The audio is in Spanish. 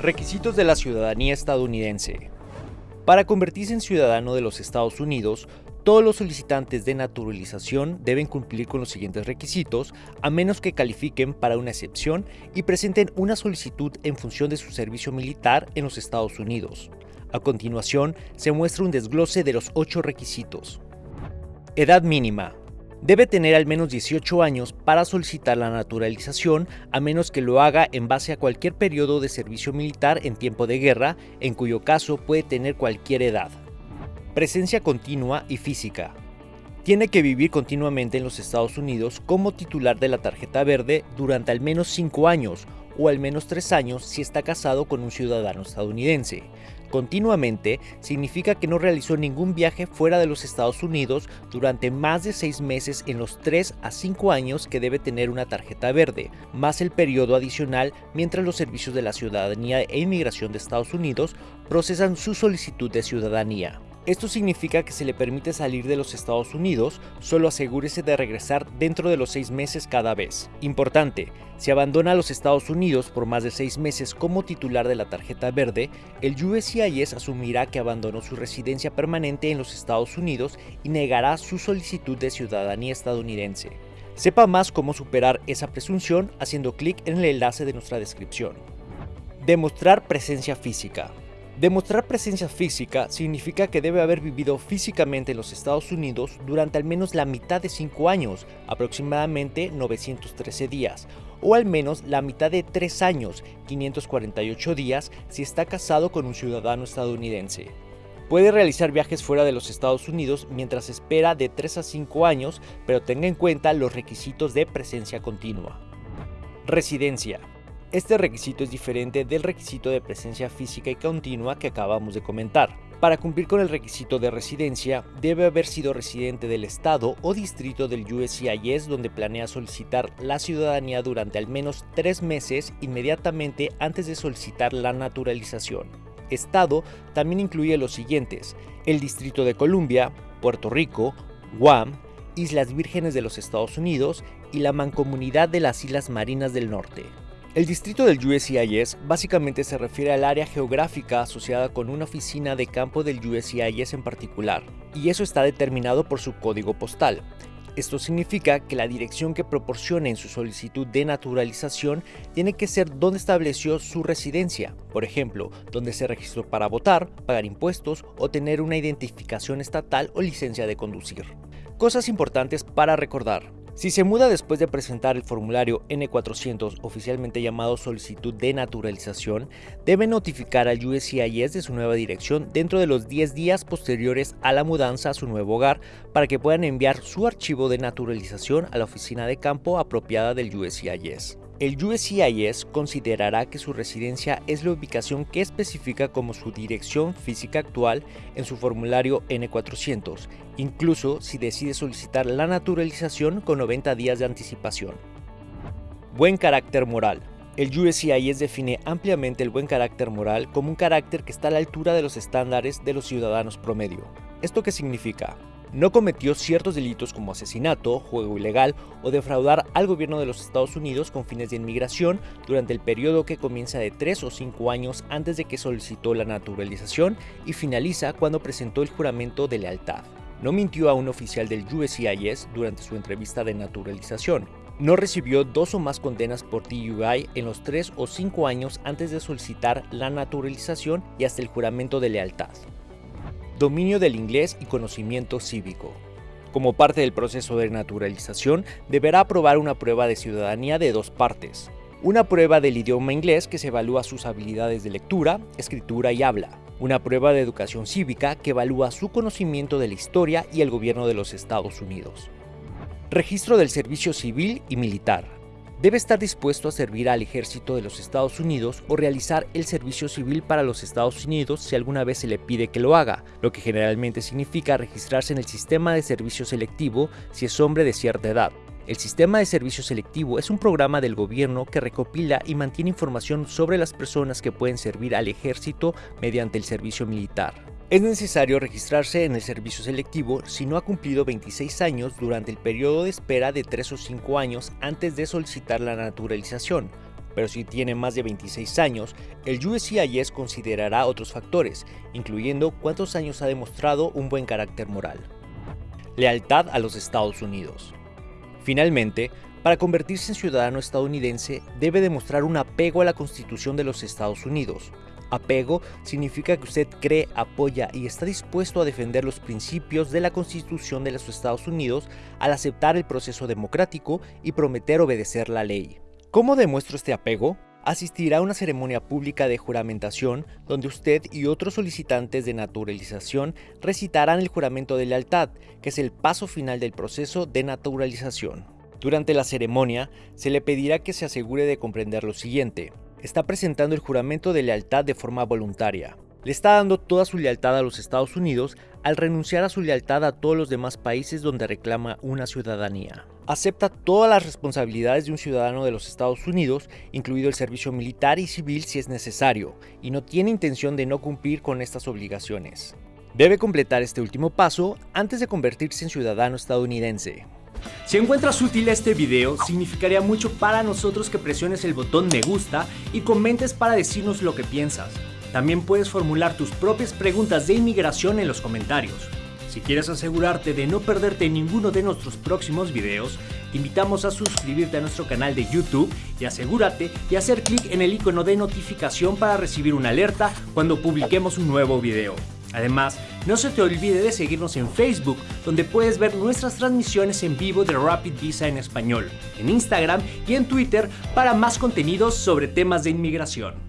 Requisitos de la ciudadanía estadounidense. Para convertirse en ciudadano de los Estados Unidos, todos los solicitantes de naturalización deben cumplir con los siguientes requisitos, a menos que califiquen para una excepción y presenten una solicitud en función de su servicio militar en los Estados Unidos. A continuación, se muestra un desglose de los ocho requisitos. Edad mínima. Debe tener al menos 18 años para solicitar la naturalización, a menos que lo haga en base a cualquier periodo de servicio militar en tiempo de guerra, en cuyo caso puede tener cualquier edad. Presencia continua y física. Tiene que vivir continuamente en los Estados Unidos como titular de la tarjeta verde durante al menos 5 años o al menos 3 años si está casado con un ciudadano estadounidense. Continuamente significa que no realizó ningún viaje fuera de los Estados Unidos durante más de 6 meses en los 3 a 5 años que debe tener una tarjeta verde, más el periodo adicional mientras los servicios de la ciudadanía e inmigración de Estados Unidos procesan su solicitud de ciudadanía. Esto significa que se le permite salir de los Estados Unidos, solo asegúrese de regresar dentro de los seis meses cada vez. Importante, si abandona los Estados Unidos por más de seis meses como titular de la tarjeta verde, el USCIS asumirá que abandonó su residencia permanente en los Estados Unidos y negará su solicitud de ciudadanía estadounidense. Sepa más cómo superar esa presunción haciendo clic en el enlace de nuestra descripción. Demostrar presencia física. Demostrar presencia física significa que debe haber vivido físicamente en los Estados Unidos durante al menos la mitad de 5 años, aproximadamente 913 días, o al menos la mitad de 3 años, 548 días, si está casado con un ciudadano estadounidense. Puede realizar viajes fuera de los Estados Unidos mientras espera de 3 a 5 años, pero tenga en cuenta los requisitos de presencia continua. Residencia. Este requisito es diferente del requisito de presencia física y continua que acabamos de comentar. Para cumplir con el requisito de residencia, debe haber sido residente del estado o distrito del USCIS donde planea solicitar la ciudadanía durante al menos tres meses inmediatamente antes de solicitar la naturalización. Estado también incluye los siguientes, el Distrito de Columbia, Puerto Rico, Guam, Islas Vírgenes de los Estados Unidos y la Mancomunidad de las Islas Marinas del Norte. El distrito del USCIS básicamente se refiere al área geográfica asociada con una oficina de campo del USCIS en particular, y eso está determinado por su código postal. Esto significa que la dirección que proporcione en su solicitud de naturalización tiene que ser donde estableció su residencia, por ejemplo, donde se registró para votar, pagar impuestos o tener una identificación estatal o licencia de conducir. Cosas importantes para recordar. Si se muda después de presentar el formulario N400, oficialmente llamado Solicitud de Naturalización, debe notificar al USCIS de su nueva dirección dentro de los 10 días posteriores a la mudanza a su nuevo hogar para que puedan enviar su archivo de naturalización a la oficina de campo apropiada del USCIS. El USCIS considerará que su residencia es la ubicación que especifica como su dirección física actual en su formulario N400, incluso si decide solicitar la naturalización con 90 días de anticipación. Buen carácter moral. El USCIS define ampliamente el buen carácter moral como un carácter que está a la altura de los estándares de los ciudadanos promedio. ¿Esto qué significa? No cometió ciertos delitos como asesinato, juego ilegal o defraudar al gobierno de los Estados Unidos con fines de inmigración durante el periodo que comienza de 3 o 5 años antes de que solicitó la naturalización y finaliza cuando presentó el juramento de lealtad. No mintió a un oficial del USCIS durante su entrevista de naturalización. No recibió dos o más condenas por TUI en los 3 o 5 años antes de solicitar la naturalización y hasta el juramento de lealtad dominio del inglés y conocimiento cívico. Como parte del proceso de naturalización, deberá aprobar una prueba de ciudadanía de dos partes. Una prueba del idioma inglés que se evalúa sus habilidades de lectura, escritura y habla. Una prueba de educación cívica que evalúa su conocimiento de la historia y el gobierno de los Estados Unidos. Registro del servicio civil y militar debe estar dispuesto a servir al ejército de los Estados Unidos o realizar el servicio civil para los Estados Unidos si alguna vez se le pide que lo haga, lo que generalmente significa registrarse en el sistema de servicio selectivo si es hombre de cierta edad. El sistema de servicio selectivo es un programa del gobierno que recopila y mantiene información sobre las personas que pueden servir al ejército mediante el servicio militar. Es necesario registrarse en el servicio selectivo si no ha cumplido 26 años durante el periodo de espera de 3 o 5 años antes de solicitar la naturalización, pero si tiene más de 26 años, el USCIS considerará otros factores, incluyendo cuántos años ha demostrado un buen carácter moral. Lealtad a los Estados Unidos. Finalmente, para convertirse en ciudadano estadounidense debe demostrar un apego a la Constitución de los Estados Unidos. Apego significa que usted cree, apoya y está dispuesto a defender los principios de la Constitución de los Estados Unidos al aceptar el proceso democrático y prometer obedecer la ley. ¿Cómo demuestro este apego? Asistirá a una ceremonia pública de juramentación donde usted y otros solicitantes de naturalización recitarán el juramento de lealtad, que es el paso final del proceso de naturalización. Durante la ceremonia, se le pedirá que se asegure de comprender lo siguiente. Está presentando el juramento de lealtad de forma voluntaria. Le está dando toda su lealtad a los Estados Unidos al renunciar a su lealtad a todos los demás países donde reclama una ciudadanía acepta todas las responsabilidades de un ciudadano de los Estados Unidos, incluido el servicio militar y civil si es necesario, y no tiene intención de no cumplir con estas obligaciones. Debe completar este último paso antes de convertirse en ciudadano estadounidense. Si encuentras útil este video, significaría mucho para nosotros que presiones el botón me gusta y comentes para decirnos lo que piensas. También puedes formular tus propias preguntas de inmigración en los comentarios. Si quieres asegurarte de no perderte ninguno de nuestros próximos videos, te invitamos a suscribirte a nuestro canal de YouTube y asegúrate de hacer clic en el icono de notificación para recibir una alerta cuando publiquemos un nuevo video. Además, no se te olvide de seguirnos en Facebook, donde puedes ver nuestras transmisiones en vivo de Rapid Visa en español, en Instagram y en Twitter para más contenidos sobre temas de inmigración.